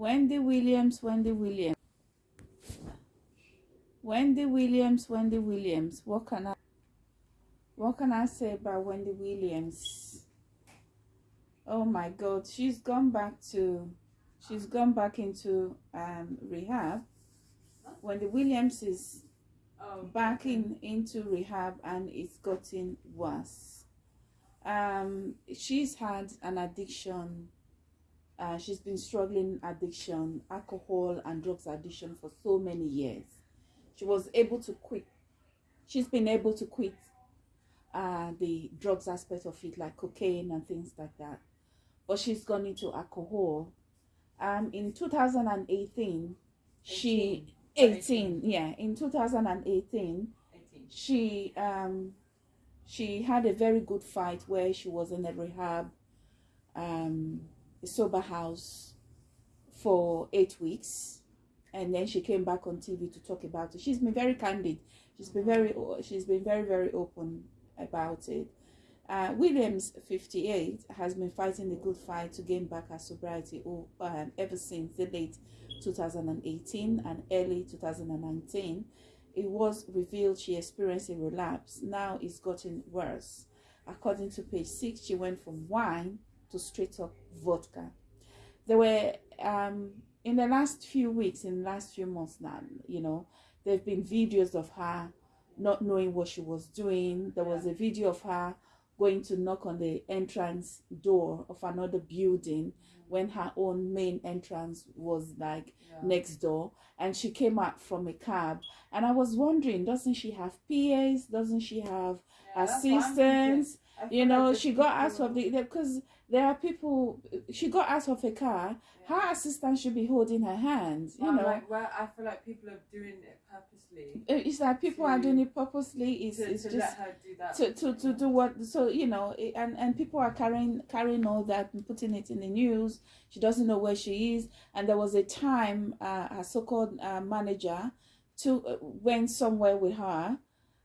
Wendy Williams, Wendy Williams. Wendy Williams, Wendy Williams. What can I what can I say about Wendy Williams? Oh my god, she's gone back to she's gone back into um rehab. Wendy Williams is Oh, back in into rehab and it's gotten worse. Um, she's had an addiction. Uh, she's been struggling addiction, alcohol and drugs addiction for so many years. She was able to quit. She's been able to quit uh, the drugs aspect of it, like cocaine and things like that. But she's gone into alcohol. Um, in 2018, she 18 yeah in 2018 18. she um she had a very good fight where she was in a rehab um sober house for eight weeks and then she came back on tv to talk about it she's been very candid she's been very she's been very very open about it uh, Williams, 58, has been fighting the good fight to gain back her sobriety um, ever since the late 2018 and early 2019. It was revealed she experienced a relapse. Now it's gotten worse. According to page 6, she went from wine to straight up vodka. There were, um, in the last few weeks, in the last few months now, you know, there have been videos of her not knowing what she was doing. There was a video of her going to knock on the entrance door of another building when her own main entrance was like Yeah. next door and she came out from a cab and i was wondering doesn't she have pas doesn't she have Yeah, that's what I'm thinking. assistants you know like she got out people- of the because there are people she got out of a car. Her assistant should be holding her hand you I'm know. like, well, I feel like people are doing it purposely it's like people are doing it purposely. It's, to, it's to just let her do that. to, to, to do what so you know it- and and people are carrying carrying all that and putting it in the news. She doesn't know where she is. And there was a time uh, her so-called uh, manager to uh, went somewhere with her.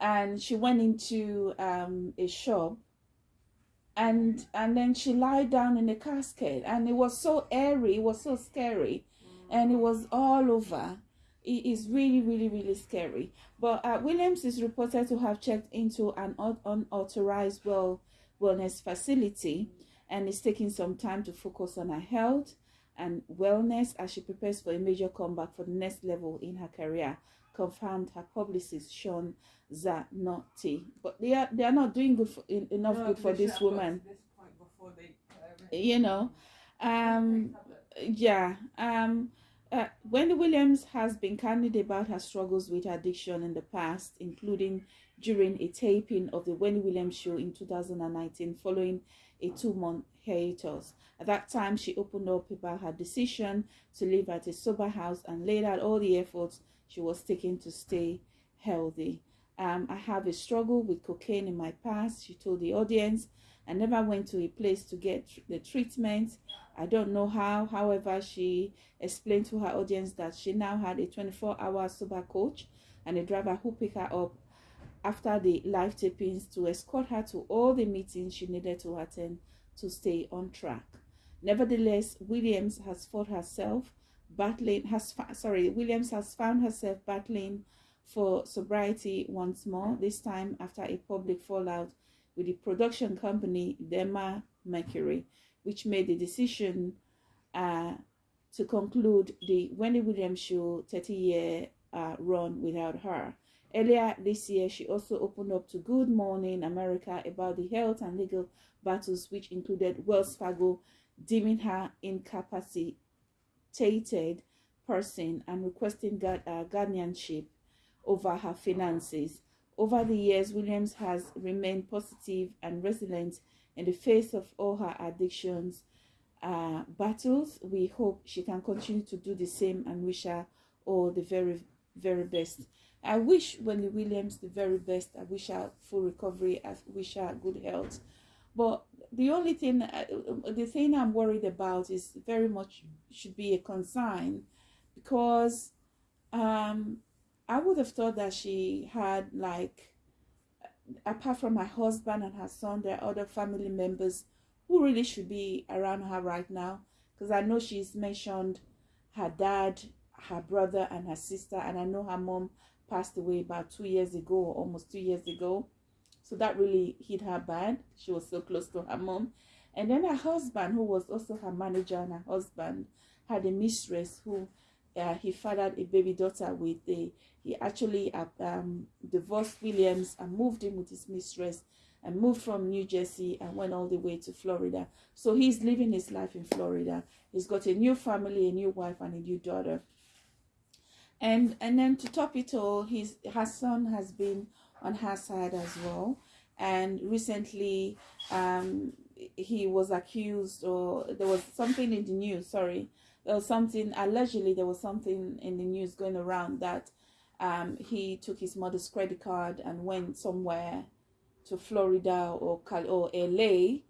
And she went into um, a shop and and then she lied down in a casket and it was so airy it was so scary and it was all over. It is really really really scary. But uh, williams is reported to have checked into an unauthorized well wellness facility and is taking some time to focus on her health and wellness as she prepares for a major comeback for the next level in her career confirmed her publicist shawn zanotti but they are they are not doing good for, en- enough No, good for this woman this they in. you know um yeah um uh, Wendy Williams has been candid about her struggles with addiction in the past, including during a taping of the Wendy Williams show in 2019 following a two month hiatus. At that time, she opened up about her decision to live at a sober house and laid out all the efforts she was taking to stay healthy. Um, I have a struggle with cocaine in my past, she told the audience. I never went to a place to get the treatment. I don't know how. However, she explained to her audience that she now had a 24 hour sober coach and a driver who picked her up after the live tapings to escort her to all the meetings she needed to attend to stay on track. Nevertheless, Williams has fought herself battling has sorry, Williams has found herself battling for sobriety once more, this time after a public fallout with the production company Dema Mercury, which made the decision uh, to conclude the Wendy Williams show 30 year uh, run without her. Earlier this year, she also opened up to Good Morning America about the health and legal battles, which included Wells Fargo deeming her incapacitated person and requesting guard, uh, guardianship over her finances. Over the years, Williams has remained positive and resilient in the face of all her addictions uh, battles. We hope she can continue to do the same and wish her all the very, very best. I wish Wendy Williams the very best. I wish her full recovery. I wish her good health. But the only thing, uh, the thing I'm worried about is very much should be a concern because um, I would have thought that she had like apart from her husband and her son, there are other family members who really should be around her right now. Because I know she's mentioned her dad, her brother, and her sister. And I know her mom passed away about two years ago, almost two years ago. So that really hit her bad. She was so close to her mom. And then her husband, who was also her manager, and her husband had a mistress who uh, he fathered a baby daughter with. A, he actually uh, um, divorced Williams and moved in with his mistress and moved from New Jersey and went all the way to Florida. So he's living his life in Florida. He's got a new family, a new wife, and a new daughter. And and then to top it all, his her son has been on her side as well. And recently, um, he was accused, or there was something in the news. Sorry, there was something allegedly there was something in the news going around that um, he took his mother's credit card and went somewhere to Florida or or LA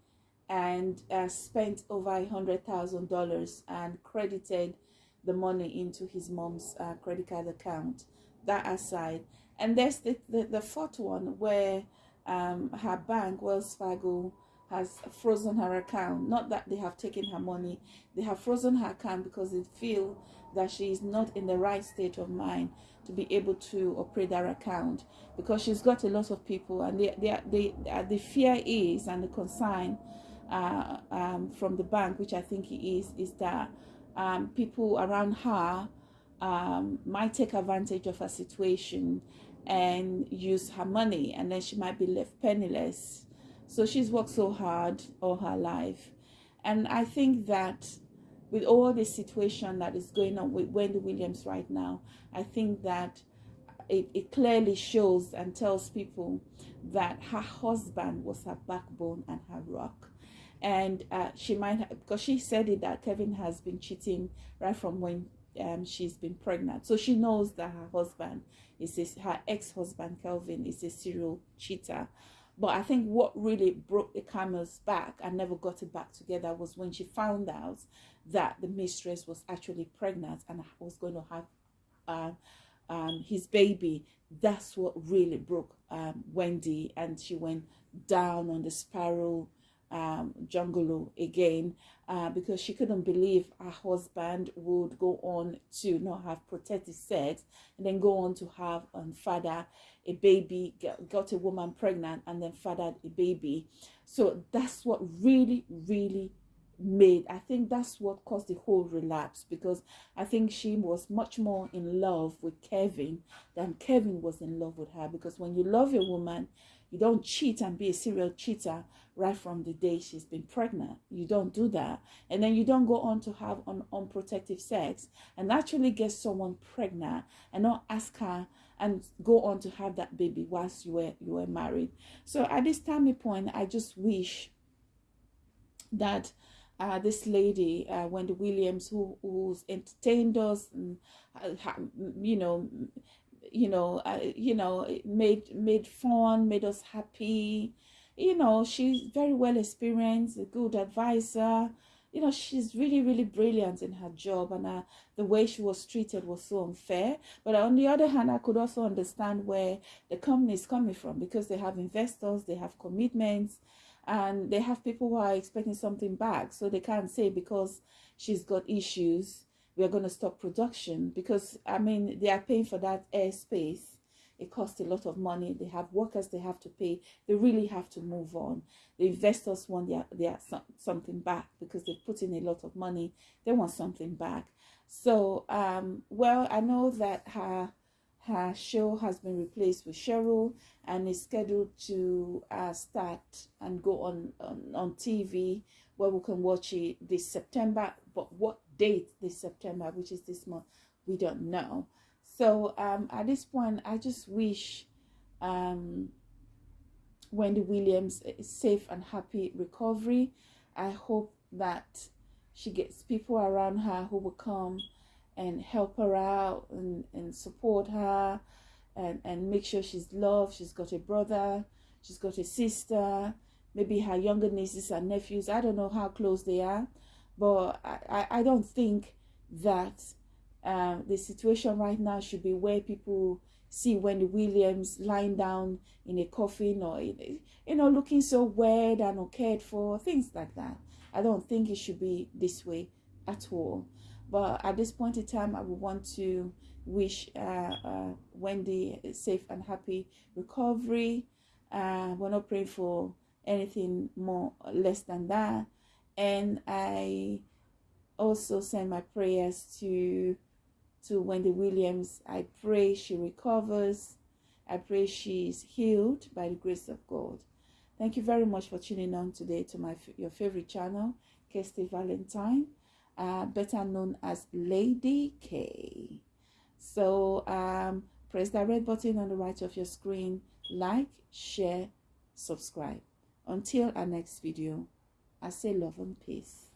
and uh, spent over a hundred thousand dollars and credited the money into his mom's uh, credit card account. That aside, and there's the, the, the fourth one where um, her bank, Wells Fargo, has frozen her account. Not that they have taken her money, they have frozen her account because they feel that she is not in the right state of mind to be able to operate that account because she's got a lot of people and they, they, they, uh, the fear is and the concern uh, um, from the bank, which I think it is, is that um, people around her um, might take advantage of her situation and use her money and then she might be left penniless. So she's worked so hard all her life. And I think that with all the situation that is going on with Wendy Williams right now, I think that it, it clearly shows and tells people that her husband was her backbone and her rock. And uh, she might, have, because she said it that Kevin has been cheating right from when um, she's been pregnant. So she knows that her husband is a, her ex-husband, Kelvin, is a serial cheater. But I think what really broke the camel's back and never got it back together was when she found out that the mistress was actually pregnant and was going to have uh, um, his baby. That's what really broke um, Wendy, and she went down on the spiral um, jungle again uh, because she couldn't believe her husband would go on to not have protected sex and then go on to have and father a baby, got a woman pregnant and then fathered a baby. So that's what really, really made i think that's what caused the whole relapse because i think she was much more in love with kevin than kevin was in love with her because when you love a woman you don't cheat and be a serial cheater right from the day she's been pregnant. You don't do that. And then you don't go on to have un- unprotected sex. And actually get someone pregnant and not ask her and go on to have that baby whilst you were you were married. So at this time point i just wish that uh, this lady, uh, Wendy Williams, who who's entertained us, and, uh, you know, you know, uh, you know, made made fun, made us happy. You know, she's very well experienced, a good advisor. You know, she's really, really brilliant in her job, and uh, the way she was treated was so unfair. But on the other hand, I could also understand where the company is coming from because they have investors, they have commitments, and they have people who are expecting something back so they can't say because she's got issues we're going to stop production because i mean they are paying for that airspace. It costs a lot of money. They have workers they have to pay. They really have to move on. The investors want their, their something back because they've put in a lot of money. They want something back. So um well i know that her her show has been replaced with Cheryl and is scheduled to uh, start and go on, on, on TV where we can watch it this September. But what date this September, which is this month, we don't know. So um, at this point, I just wish um, Wendy Williams a safe and happy recovery. I hope that she gets people around her who will come and help her out and, and support her and, and make sure she's loved. She's got a brother, she's got a sister, maybe her younger nieces and nephews. I don't know how close they are, but I, I, don't think that um, the situation right now should be where people see Wendy Williams lying down in a coffin or, you know, looking so weird and uncared for, things like that. I don't think it should be this way at all. But at this point in time, I would want to wish uh, uh, Wendy a safe and happy recovery. Uh, we're not praying for anything more less than that. And I also send my prayers to to Wendy Williams. I pray she recovers. I pray she is healed by the grace of God. Thank you very much for tuning on today to my your favorite channel, Kirsty Valentine, uh, better known as Lady K. So um, press that red button on the right of your screen, like, share, subscribe. Until our next video, I say love and peace.